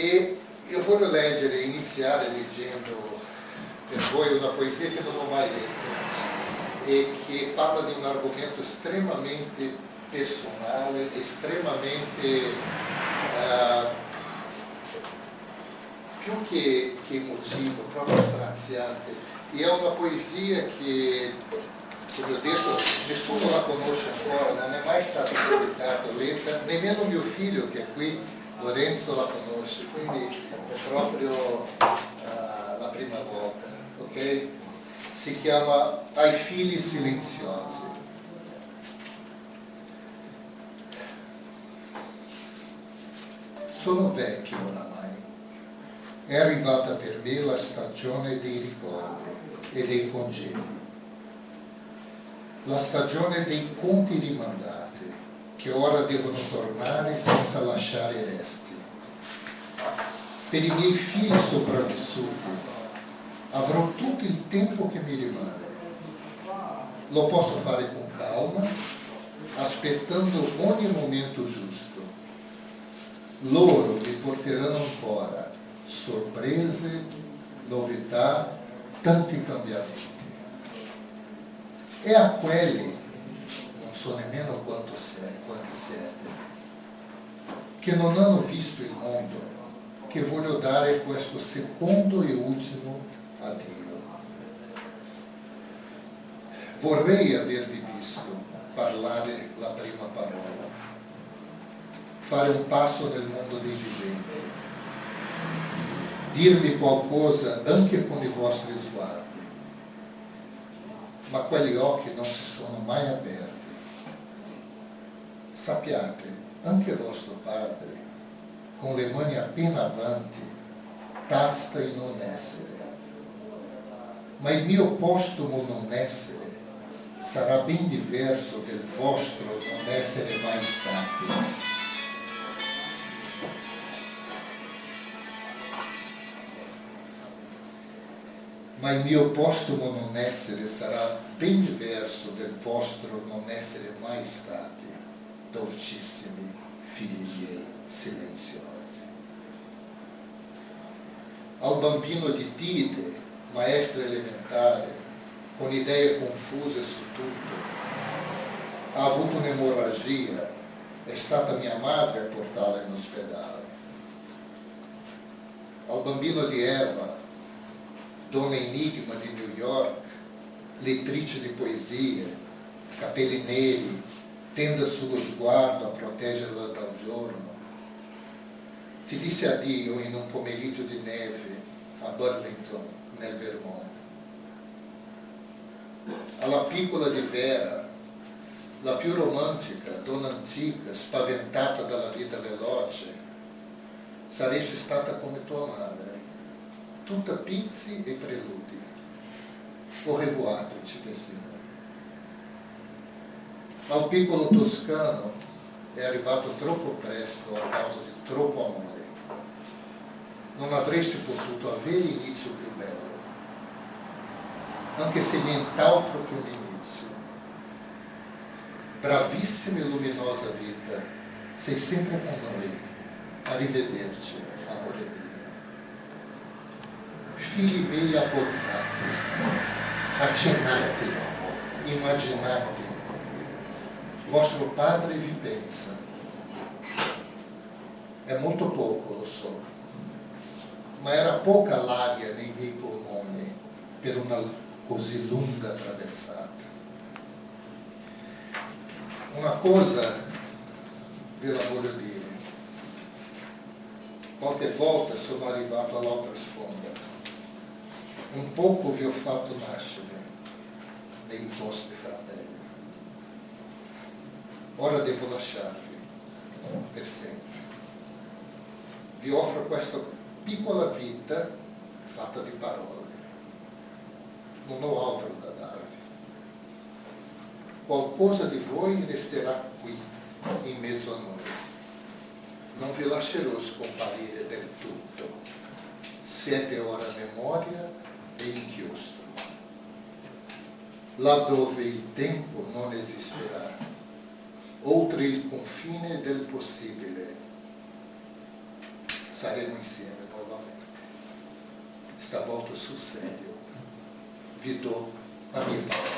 E io voglio leggere, iniziare leggendo per una poesia che non ho mai e che parla di un argomento estremamente personale, estremamente uh, più che, che emotivo, proprio straziante. E è una poesia che, come ho detto, nessuno la conosce ancora, non è mai stata pubblicata, letta, nemmeno mio figlio che è qui, Lorenzo la conosce, quindi è proprio uh, la prima volta. Okay? Si chiama Ai figli silenziosi. Sono vecchio oramai è arrivata per me la stagione dei ricordi e dei congedi, la stagione dei conti rimandati, che ora devono tornare senza lasciare resti. Per i miei figli sopravvissuti avrò tutto il tempo che mi rimane. Lo posso fare con calma, aspettando ogni momento giusto. Loro mi porteranno ancora sorprese, novità, tanti cambiamenti. E a quelli, non so nemmeno quanto quanti siete, che non hanno visto il mondo, che voglio dare questo secondo e ultimo addio. Vorrei avervi visto parlare la prima parola, fare un passo nel mondo dei viventi, dirmi qualcosa anche con i vostri sguardi, ma quegli occhi non si sono mai aperti. Sappiate, anche vostro padre, con le mani appena avanti, tasta il non essere. Ma il mio postumo non essere sarà ben diverso del vostro non essere mai stati. ma il mio postumo non essere sarà ben diverso del vostro non essere mai stati, dolcissimi figli silenziosi. Al bambino di Tite, maestra elementare, con idee confuse su tutto, ha avuto un'emorragia, è stata mia madre a portarla in ospedale. Al bambino di Eva, donna enigma di New York, lettrice di poesie, capelli neri, tenda sullo sguardo a proteggerla dal giorno. Ti disse addio in un pomeriggio di neve a Burlington, nel Vermont. Alla piccola di Vera, la più romantica, donna antica, spaventata dalla vita veloce, saresti stata come tua madre tutta pizzi e preludi. Au revoir, principessina. Al piccolo toscano è arrivato troppo presto a causa di troppo amore. Non avresti potuto avere inizio più bello, anche se nient'altro che un inizio. Bravissima e luminosa vita, sei sempre con noi. Arrivederci, amore mio figli miei abbozzati, accennati, immaginati, vostro padre vi pensa. È molto poco, lo so, ma era poca l'aria nei miei polmoni per una così lunga traversata. Una cosa ve la voglio dire, qualche volta sono arrivato all'altra sponda un poco vi ho fatto nascere nei vostri fratelli. Ora devo lasciarvi per sempre. Vi offro questa piccola vita fatta di parole. Non ho altro da darvi. Qualcosa di voi resterà qui, in mezzo a noi. Non vi lascerò scomparire del tutto. Siete ora memoria e inchiostro, laddove il tempo non esisterà, oltre il confine del possibile, saremo insieme nuovamente. Stavolta sul serio. Vi do a mia parola.